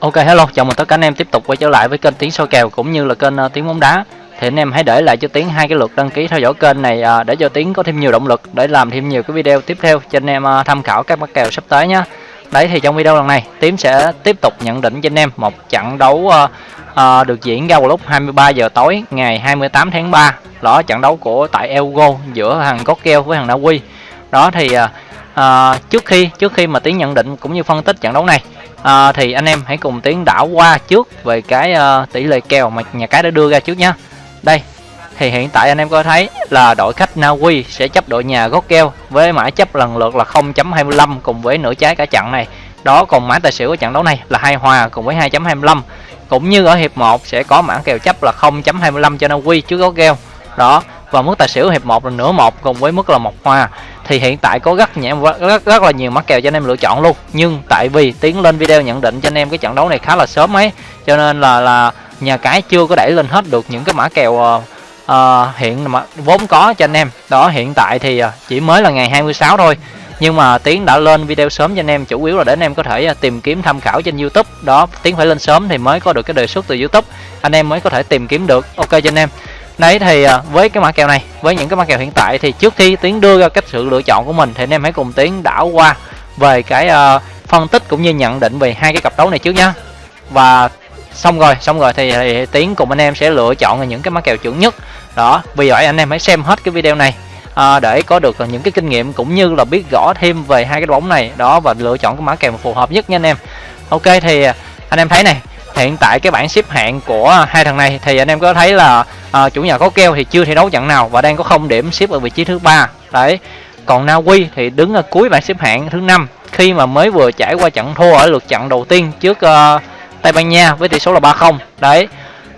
Ok hello, chào mừng tất cả anh em tiếp tục quay trở lại với kênh Tiếng soi kèo cũng như là kênh uh, Tiếng bóng đá. Thì anh em hãy để lại cho tiếng hai cái lượt đăng ký theo dõi kênh này uh, để cho tiếng có thêm nhiều động lực để làm thêm nhiều cái video tiếp theo cho anh em uh, tham khảo các mã kèo sắp tới nhé. Đấy thì trong video lần này tiếng sẽ tiếp tục nhận định cho anh em một trận đấu uh, uh, được diễn ra vào lúc 23 giờ tối ngày 28 tháng 3. Đó trận đấu của tại Elgo giữa thằng Gokeo với thằng Na Uy. Đó thì uh, uh, trước khi trước khi mà tiếng nhận định cũng như phân tích trận đấu này à, thì anh em hãy cùng tiến đảo qua trước về cái uh, tỷ lệ kèo mà nhà cái đã đưa ra trước nhé đây thì hiện tại anh em có thấy là đội khách Na Uy sẽ chấp đội nhà gót keo với mã chấp lần lượt là 0.25 cùng với nửa trái cả trận này. Đó còn mã tài xỉu của trận đấu này là hai hòa cùng với 2.25 cũng như ở hiệp 1 sẽ có mã kèo chấp là 0.25 cho Na Uy trước gót keo đó và mức tài xỉu hiệp 1 là nửa một cùng với mức là một hoa. Thì hiện tại có rất nhẹ rất rất là nhiều mắc kèo cho anh em lựa chọn luôn. Nhưng tại vì tiến lên video nhận định cho anh em cái trận đấu này khá là sớm ấy cho nên là là nhà cái chưa có đẩy lên hết được những cái mã kèo uh, ờ, uh, ờ, hiện mà vốn có cho anh em. Đó hiện tại thì uh, chỉ mới là ngày 26 thôi. Nhưng mà tiến đã lên video sớm cho anh em chủ yếu là để anh em có thể tìm kiếm tham khảo trên youtube. Đó tiến phải lên sớm thì mới có được cái đề xuất từ youtube. Anh em mới có thể tìm kiếm được. Ok cho anh em đấy thì à, với cái mã kèo này với những cái mã kèo hiện tại thì trước khi tiến đưa ra cách sự lựa chọn của mình thì anh em hãy cùng tiến đảo qua về cái uh, phân tích cũng như nhận định về hai cái cặp đấu này trước nhá. Và xong rồi xong rồi thì, thì tiến cùng anh em sẽ lựa chọn những cái mã kèo chuẩn nhất. Đó vì vậy anh em hãy xem hết cái video này à, để có được những cái kinh nghiệm cũng như là biết rõ thêm về hai cái bóng này. Đó và lựa chọn cái mã kèo phù hợp nhất nha anh em. Ok thì à, anh em thấy này hiện tại cái bảng xếp hạng của hai thằng này thì anh em có thấy là à, chủ nhà có keo thì chưa thi đấu trận nào và đang có không điểm xếp ở vị trí thứ ba. Đấy. Còn Na Uy thì đứng ở cuối bảng xếp hạng thứ năm. Khi mà mới vừa trải qua trận thua ở lượt trận đầu tiên trước uh, Tây Ban Nha với tỷ số là 3-0 đấy.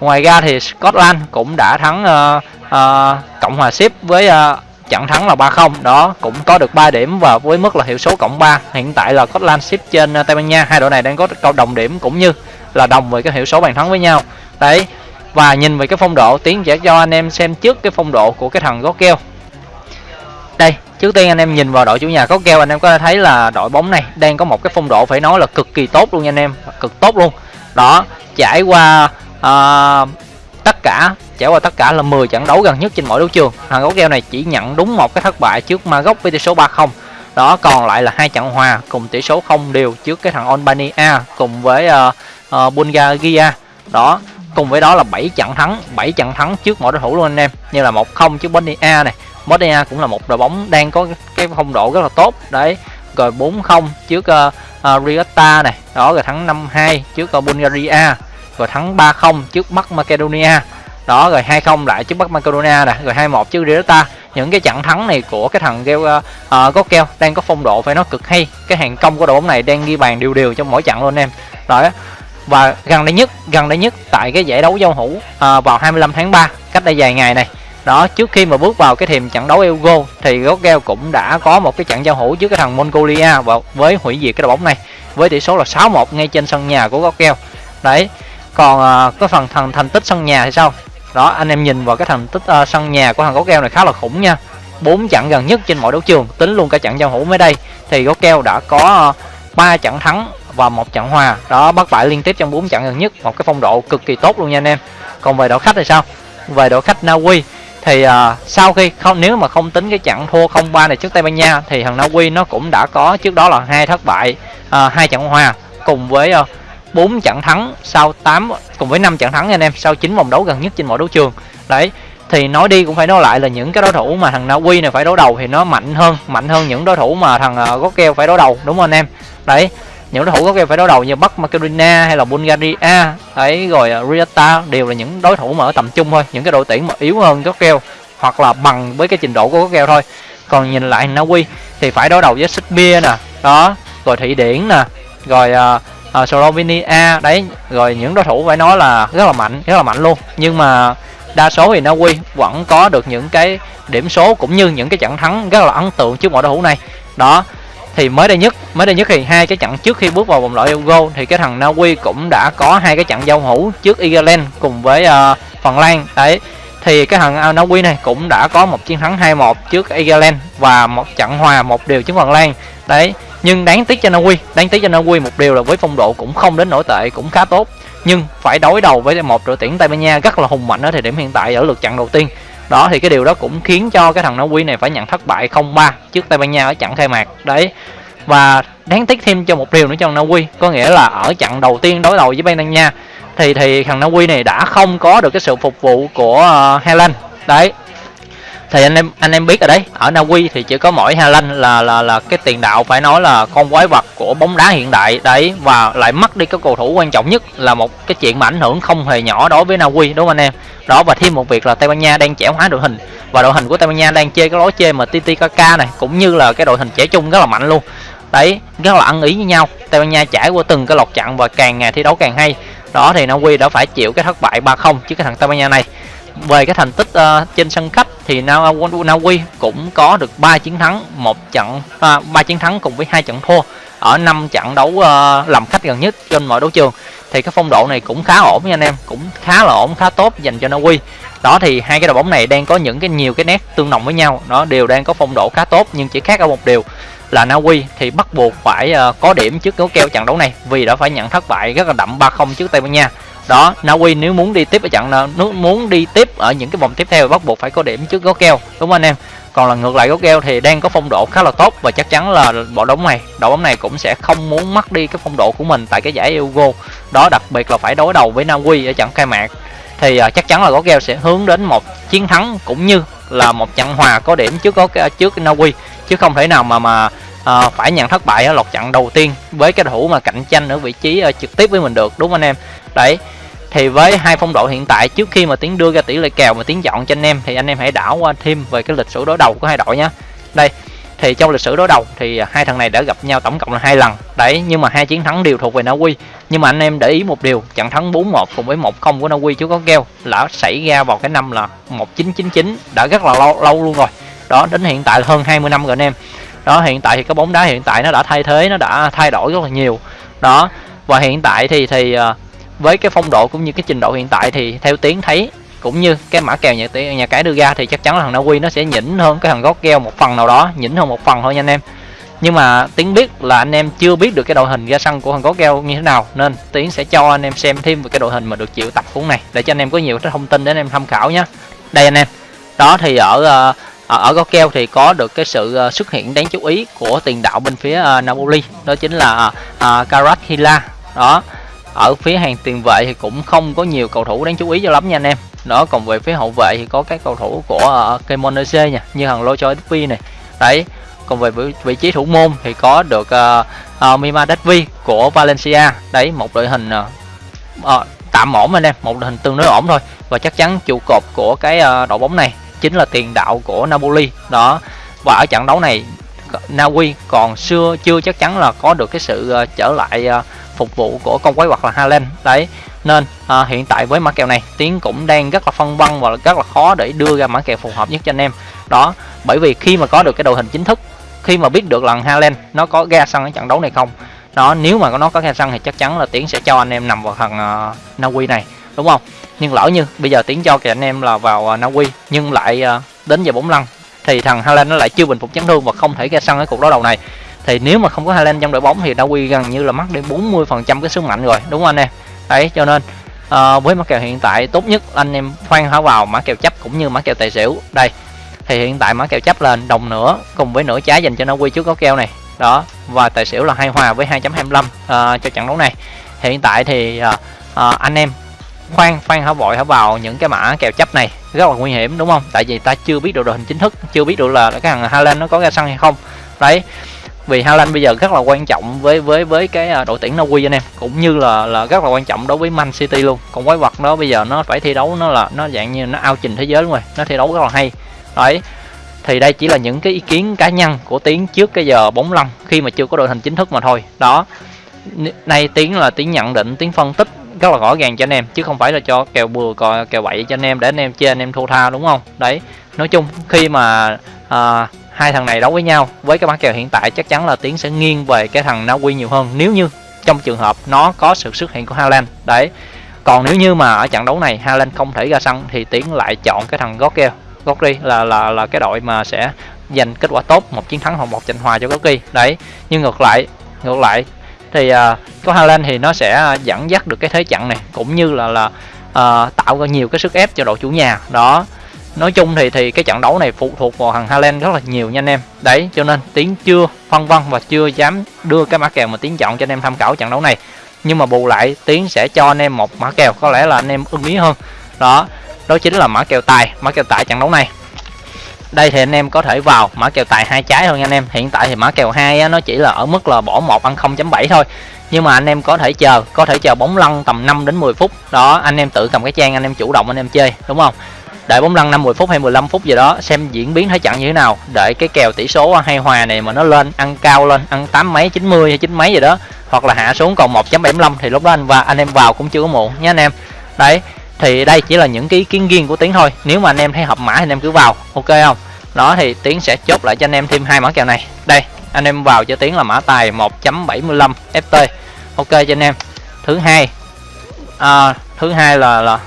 Ngoài ra thì Scotland cũng đã thắng uh, uh, Cộng hòa xếp với uh, trận thắng là 3-0 đó cũng có được 3 điểm và với mức là hiệu số cộng 3 hiện tại là Scotland xếp trên uh, Tây Ban Nha. Hai đội này đang có câu đồng điểm cũng như là đồng về cái hiệu số bàn thắng với nhau. Đấy và nhìn về cái phong độ tiến sẽ cho anh em xem trước cái phong độ của cái thằng gót keo. Đây trước tiên anh em nhìn vào đội chủ nhà gót keo anh em có thể thấy là đội bóng này đang có một cái phong độ phải nói là cực kỳ tốt luôn nha anh em cực tốt luôn. Đó trải qua uh, tất cả trải qua tất cả là 10 trận đấu gần nhất trên mỗi đấu trường thằng gót keo này chỉ nhận đúng một cái thất bại trước Maroc với tỷ số 3-0 đó còn lại là hai trận hòa cùng tỷ số không đều trước cái thằng Albania cùng với uh, uh, Bulgaria. Đó cùng với đó là 7 trận thắng 7 trận thắng trước mọi đối thủ luôn anh em. Như là một không trước Bosnia này. Bosnia cũng là một đội bóng đang có cái phong độ rất là tốt. Đấy rồi 4-0 trước uh, uh, Riota này. Đó rồi thắng 5-2 trước uh, Bulgaria. Rồi thắng 3-0 trước Bắc Macedonia. Đó rồi 2-0 lại trước Bắc Macedonia này. Rồi 2-1 trước Riota. Những cái trận thắng này của cái thằng keo uh, uh, keo đang có phong độ phải nó cực hay. Cái hàng công của đội bóng này đang ghi bàn đều đều trong mỗi trận luôn anh em. Rồi và gần đây nhất gần đây nhất tại cái giải đấu giao hữu à, vào 25 tháng 3 cách đây vài ngày này. Đó trước khi mà bước vào cái thềm trận đấu Euro thì Gogel cũng đã có một cái trận giao hữu trước cái thằng Mongolia và với hủy diệt cái đội bóng này với tỷ số là 6-1 ngay trên sân nhà của Gogel đấy còn à, cái phần thằng thành tích sân nhà thì sao? Đó anh em nhìn vào cái thành tích uh, sân nhà của thằng Gogel này khá là khủng nha. Bốn trận gần nhất trên mọi đấu trường tính luôn cả trận giao hữu mới đây thì Gogel đã có ba trận thắng và một trận hòa. Đó bắt bại liên tiếp trong bốn trận gần nhất. Một cái phong độ cực kỳ tốt luôn nha anh em. Còn về đội khách thì sao? Về đội khách Na Uy thì uh, sau khi không nếu mà không tính cái trận thua 0-3 này trước Tây Ban Nha thì thằng Na Uy nó cũng đã có trước đó là hai thất bại uh, hai trận hòa cùng với à, uh, 4 trận thắng sau 8 cùng với 5 trận thắng anh em sau 9 vòng đấu gần nhất trên mọi đấu trường. Đấy thì nói đi cũng phải nói lại là những cái đối thủ mà thằng Na Uy này phải đối đầu thì nó mạnh hơn mạnh hơn những đối thủ mà thằng uh, keo phải đối đầu đúng không anh em? Đấy những đối thủ có game phải đối đầu như Bắc Macedonia hay là Bulgaria. Ấy rồi à, Riata đều là những đối thủ mà ở tầm trung thôi. Những cái đội tuyển mà yếu hơn keo hoặc là bằng với cái trình độ của keo thôi. Còn nhìn lại Na Uy thì phải đối đầu với Serbia nè. Đó rồi Thụy Điển nè. Rồi uh, uh, Slovenia. Đấy rồi những đối thủ phải nói là rất là mạnh rất là mạnh luôn. Nhưng mà đa số thì Na Uy vẫn có được những cái điểm số cũng như những cái trận thắng rất là ấn tượng trước mọi đối thủ này. Đó thì mới đây nhất mới đây nhất thì hai cái trận trước khi bước vào vòng loại Euro thì cái thằng Na Uy cũng đã có hai cái trận giao hữu trước Ireland cùng với uh, Phần Lan. Đấy thì cái thằng ờ, Na Uy này cũng đã có một chiến thắng 2-1 trước Ireland và một trận hòa một điều trước Phần Lan. Đấy nhưng đáng tiếc cho Na Uy đáng tiếc cho Na Uy một điều là với phong độ cũng không đến nổi tệ cũng khá tốt. Nhưng phải đối đầu với một đội tuyển Tây Ban Nha rất là hùng mạnh ở thời điểm hiện tại ở lượt trận đầu tiên đó thì cái điều đó cũng khiến cho cái thằng Na Uy này phải nhận thất bại 0-3 trước Tây Ban Nha ở trận khai mạc. Đấy. Và đáng tiếc thêm cho một điều nữa cho Na Uy có nghĩa là ở trận đầu tiên đối đầu với Tây Ban Nha thì thì thằng Na Uy này đã không có được cái sự phục vụ của uh, Hà đấy thì anh em anh em biết rồi đấy. Ở Na Uy thì chỉ có mỗi Hà Lan là là là cái tiền đạo phải nói là con quái vật của bóng đá hiện đại đấy. Và lại mất đi cái cầu thủ quan trọng nhất là một cái chuyện mà ảnh hưởng không hề nhỏ đối với Na Uy đúng không anh em? Đó và thêm một việc là Tây Ban Nha đang trẻ hóa đội hình. Và đội hình của Tây Ban Nha đang chơi cái lối chơi mà TTKK này cũng như là cái đội hình trẻ trung rất là mạnh luôn. Đấy rất là ăn ý với nhau. Tây Ban Nha trải qua từng cái lọt chặn và càng ngày thi đấu càng hay. Đó thì Na Uy đã phải chịu cái thất bại 3-0 trước cái thằng Tây Ban Nha này. Về cái thành tích uh, trên sân khách thì Na, Uy cũng có được 3 chiến thắng một trận à, 3 chiến thắng cùng với hai trận thua ở năm trận đấu uh, làm khách gần nhất trên mọi đấu trường. Thì cái phong độ này cũng khá ổn nha anh em cũng khá là ổn khá tốt dành cho Na Uy đó thì hai cái đội bóng này đang có những cái nhiều cái nét tương đồng với nhau. Nó đều đang có phong độ khá tốt nhưng chỉ khác ở một điều là Na Uy thì bắt buộc phải uh, có điểm trước gấu keo trận đấu này vì đã phải nhận thất bại rất là đậm 3-0 trước Tây Ban Nha đó Na Uy nếu muốn đi tiếp ở trận nếu muốn đi tiếp ở những cái vòng tiếp theo bắt buộc phải có điểm trước gót keo đúng không anh em? Còn là ngược lại gót keo thì đang có phong độ khá là tốt và chắc chắn là bộ đóng này. Đội bóng này cũng sẽ không muốn mất đi cái phong độ của mình tại cái giải Euro. Đó đặc biệt là phải đối đầu với Na Uy ở trận khai mạc. Thì uh, chắc chắn là gót keo sẽ hướng đến một chiến thắng cũng như là một trận hòa có điểm trước gót à, trước Na Uy chứ không thể nào mà mà à, phải nhận thất bại ở lọt trận đầu tiên với cái thủ mà cạnh tranh ở vị trí uh, trực tiếp với mình được đúng không anh em? Đấy thì với hai phong độ hiện tại trước khi mà tiến đưa ra tỷ lệ kèo và tiến chọn cho anh em thì anh em hãy đảo qua thêm về cái lịch sử đối đầu của hai đội nhé đây thì trong lịch sử đối đầu thì hai thằng này đã gặp nhau tổng cộng là hai lần. Đấy nhưng mà hai chiến thắng đều thuộc về Na Uy. Nhưng mà anh em để ý một điều trận thắng 4-1 cùng với 1-0 của Na Uy chú có keo là xảy ra vào cái năm là 1999 đã rất là lâu lâu luôn rồi. Đó đến hiện tại là hơn 20 năm rồi anh em. Đó hiện tại thì cái bóng đá hiện tại nó đã thay thế nó đã thay đổi rất là nhiều. Đó và hiện tại thì thì uh, với cái phong độ cũng như cái trình độ hiện tại thì theo tiến thấy cũng như cái mã kèo nhà nhà cái đưa ra thì chắc chắn là thằng Na Uy nó sẽ nhỉnh hơn cái thằng gót keo một phần nào đó nhỉnh hơn một phần thôi nha anh em. Nhưng mà tiến biết là anh em chưa biết được cái đội hình ra sân của thằng gót keo như thế nào nên tiến sẽ cho anh em xem thêm về cái đội hình mà được chịu tập cuốn này để cho anh em có nhiều cái thông tin để anh em tham khảo nhé đây anh em. Đó thì ở uh, ở, ở gót keo thì có được cái sự ờ, xuất hiện đáng chú ý của tiền đạo bên phía uh, Napoli đó chính là uh, Karathila đó ở phía hàng tiền vệ thì cũng không có nhiều cầu thủ đáng chú ý cho lắm nha anh em. Đó còn về phía hậu vệ thì có các cầu thủ của ờ, uh, Kemonese nha như thằng Locho Dvi này. Đấy còn về vị, trí thủ môn thì có được uh, uh, Mima Datvi của Valencia. Đấy một đội hình uh, uh, tạm ổn anh em một đội hình tương đối ổn thôi. Và chắc chắn trụ cột của cái uh, đội bóng này chính là tiền đạo của Napoli. Đó và ở trận đấu này Na Uy còn xưa chưa chắc chắn là có được cái sự uh, trở lại uh, phục vụ của con quái vật là Haaland đấy nên à, hiện tại với mã kèo này tiến cũng đang rất là phân vân và rất là khó để đưa ra mã kèo phù hợp nhất cho anh em. Đó bởi vì khi mà có được cái đội hình chính thức khi mà biết được là Haaland nó có ra sân ở trận đấu này không đó nếu mà nó có ra sân thì chắc chắn là tiến sẽ cho anh em nằm vào thằng à, uh, Na Uy này đúng không? Nhưng lỡ như bây giờ tiến cho kìa anh em là vào à, uh, Na Uy nhưng lại uh, đến giờ bóng lăn thì thằng Haaland nó lại chưa bình phục chấn thương và không thể ra sân ở cuộc đối đầu này thì nếu mà không có Haaland trong đội bóng thì Na gần như là mất đi 40% cái sức mạnh rồi đúng không anh em? Đấy cho nên à, với mã kèo hiện tại tốt nhất anh em khoan hả vào mã kèo chấp cũng như mã kèo tài xỉu. Đây thì hiện tại mã kèo chấp lên đồng nữa cùng với nửa trái dành cho Naui trước có kèo này. Đó và tài xỉu là hai hòa với 2.25 à, ờ, cho trận đấu này. Hiện tại thì à, à, anh em khoan khoan hả vội hả vào những cái mã kèo chấp này rất là nguy hiểm đúng không? Tại vì ta chưa biết được đội hình chính thức chưa biết được là cái thằng Haaland nó có ra sân hay không. Đấy vì Haaland bây giờ rất là quan trọng với với với cái à, đội tuyển Na Uy anh em cũng như là là rất là quan trọng đối với Man City luôn. Còn quái vật đó bây giờ nó phải thi đấu nó là nó dạng như nó ao trình thế giới luôn rồi nó thi đấu rất là hay. Đấy thì đây chỉ là những cái ý kiến cá nhân của tiến trước cái giờ bóng lăn khi mà chưa có đội hình chính thức mà thôi. Đó nay tiến là tiến nhận định tiến phân tích rất là rõ ràng cho anh em chứ không phải là cho kèo bừa kèo bậy cho anh em để anh em chơi anh em thua tha đúng không? Đấy nói chung khi mà à, hai thằng này đấu với nhau với cái bán kèo hiện tại chắc chắn là tiến sẽ nghiêng về cái thằng Na Uy nhiều hơn. Nếu như trong trường hợp nó có sự xuất hiện của Haaland đấy. Còn nếu như mà ở trận đấu này Haaland không thể ra sân thì tiến lại chọn cái thằng Gokkel Godri là là là cái đội mà sẽ giành kết quả tốt một chiến thắng hoặc một trận hòa cho Goki đấy. Nhưng ngược lại ngược lại thì uh, có Haaland thì nó sẽ dẫn dắt được cái thế trận này cũng như là là uh, tạo ra nhiều cái sức ép cho đội chủ nhà. Đó nói chung thì thì cái trận đấu này phụ thuộc vào thằng Haaland rất là nhiều nha anh em. Đấy, cho nên tiến chưa phân vân và chưa dám đưa cái mã kèo mà tiến chọn cho anh em tham khảo trận đấu này. Nhưng mà bù lại, tiến sẽ cho anh em một mã kèo, có lẽ là anh em ưng ý hơn. Đó đó chính là mã kèo tài, mã kèo tài trận đấu này. Đây thì anh em có thể vào mã kèo tài hai trái thôi nha anh em. Hiện tại thì mã kèo hai nó chỉ là ở mức là bỏ một ăn 0.7 thôi. Nhưng mà anh em có thể chờ, có thể chờ bóng lăn tầm 5 đến 10 phút. Đó, anh em tự cầm cái trang anh em chủ động anh em chơi, đúng không? Đợi bóng lăn 50 phút hay 15 phút gì đó xem diễn biến thế trận như thế nào. Đợi cái kèo tỷ số hay hòa này mà nó lên ăn cao lên ăn tám mấy 90 hay chín mấy gì đó hoặc là hạ xuống còn 1.75 thì lúc đó anh và anh em vào cũng chưa có muộn nhé anh em? Đấy thì đây chỉ là những cái ý kiến riêng của tiến thôi. Nếu mà anh em thấy hợp mã thì anh em cứ vào ok không? Đó thì tiến sẽ chốt lại cho anh em thêm hai mã kèo này. Đây anh em vào cho tiến là mã tài 1.75 ft ok cho anh em. Thứ hai à, thứ hai là là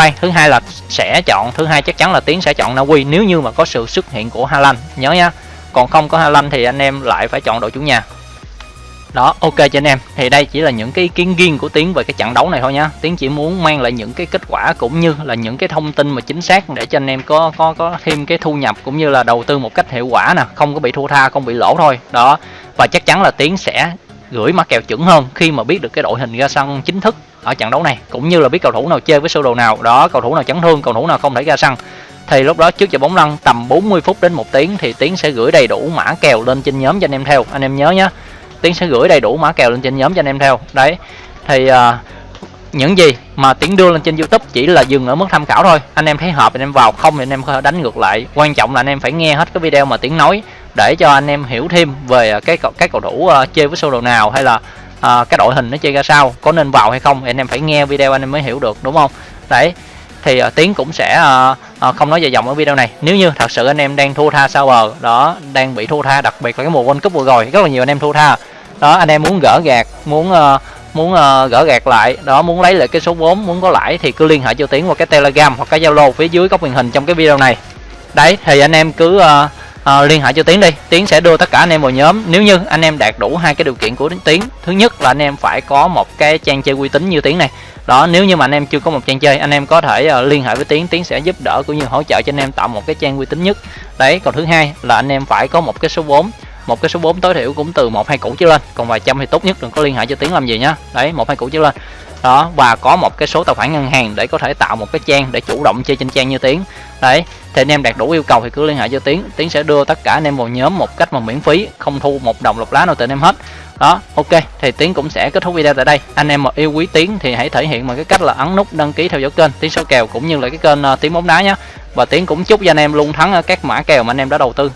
khoan thứ hai là sẽ chọn, thứ hai chắc chắn là tiến sẽ chọn Na Uy. Nếu như mà có sự xuất hiện của haaland nhớ nha. Còn không có haaland thì anh em lại phải chọn đội chủ nhà. Đó, ok cho anh em. Thì đây chỉ là những cái ý kiến riêng của tiến về cái trận đấu này thôi nhá. Tiến chỉ muốn mang lại những cái kết quả cũng như là những cái thông tin mà chính xác để cho anh em có có có thêm cái thu nhập cũng như là đầu tư một cách hiệu quả nè. Không có bị thua tha, không bị lỗ thôi. Đó. Và chắc chắn là tiến sẽ gửi mã kèo chuẩn hơn khi mà biết được cái đội hình ra sân chính thức ở trận đấu này cũng như là biết cầu thủ nào chơi với sơ đồ nào đó cầu thủ nào chấn thương cầu thủ nào không thể ra sân thì lúc đó trước giờ bóng lăn tầm 40 phút đến một tiếng thì tiến sẽ gửi đầy đủ mã kèo lên trên nhóm cho anh em theo. Anh em nhớ nhé tiến sẽ gửi đầy đủ mã kèo lên trên nhóm cho anh em theo. Đấy thì uh, những gì mà tiến đưa lên trên youtube chỉ là dừng ở mức tham khảo thôi. Anh em thấy hợp anh em vào không thì anh em đánh ngược lại. Quan trọng là anh em phải nghe hết cái video mà tiến nói để cho anh em hiểu thêm về à, cái cái cầu thủ uh, chơi với sơ đồ nào hay là uh, cái đội hình nó chơi ra sao có nên vào hay không anh em phải nghe video anh em mới hiểu được đúng không? Đấy thì uh, tiến cũng sẽ uh, uh, không nói dài dòng ở video này. Nếu như thật sự anh em đang thua tha sao bờ đó đang bị thua tha đặc biệt là cái mùa world cup vừa rồi rất là nhiều anh em thua tha. Đó anh em muốn gỡ gạt muốn uh, muốn uh, gỡ gạt lại đó muốn lấy lại cái số vốn muốn có lãi thì cứ liên hệ cho tiến qua cái telegram hoặc cái zalo phía dưới góc màn hình trong cái video này. Đấy thì anh em cứ uh, à, liên hệ cho tiến đi. Tiến sẽ đưa tất cả anh em vào nhóm. Nếu như anh em đạt đủ hai cái điều kiện của tiến thứ nhất là anh em phải có một cái trang chơi uy tín như tiến này. Đó nếu như mà anh em chưa có một trang chơi anh em có thể uh, liên hệ với tiến. Tiến sẽ giúp đỡ cũng như hỗ trợ cho anh em tạo một cái trang uy tín nhất. Đấy còn thứ hai là anh em phải có một cái số vốn một cái số 4 tối thiểu cũng từ một hai củ trở lên. Còn vài trăm thì tốt nhất đừng có liên hệ cho tiếng làm gì nhá. Đấy một hai củ trở lên. Đó và có một cái số tài khoản ngân hàng để có thể tạo một cái trang để chủ động chơi trên trang như tiếng. đấy thì anh em đạt đủ yêu cầu thì cứ liên hệ cho tiếng, tiếng sẽ đưa tất cả anh em vào nhóm một cách mà miễn phí không thu một đồng lọc lá nào từ anh em hết. Đó ok thì tiến cũng sẽ kết thúc video tại đây. Anh em mà yêu quý tiến thì hãy thể hiện bằng cái cách là ấn nút đăng ký theo dõi kênh tiến số kèo cũng như là cái kênh ờ, uh, tiếng bóng đá nhé và tiến cũng chúc cho anh em luôn thắng ờ, các mã kèo mà anh em đã đầu tư.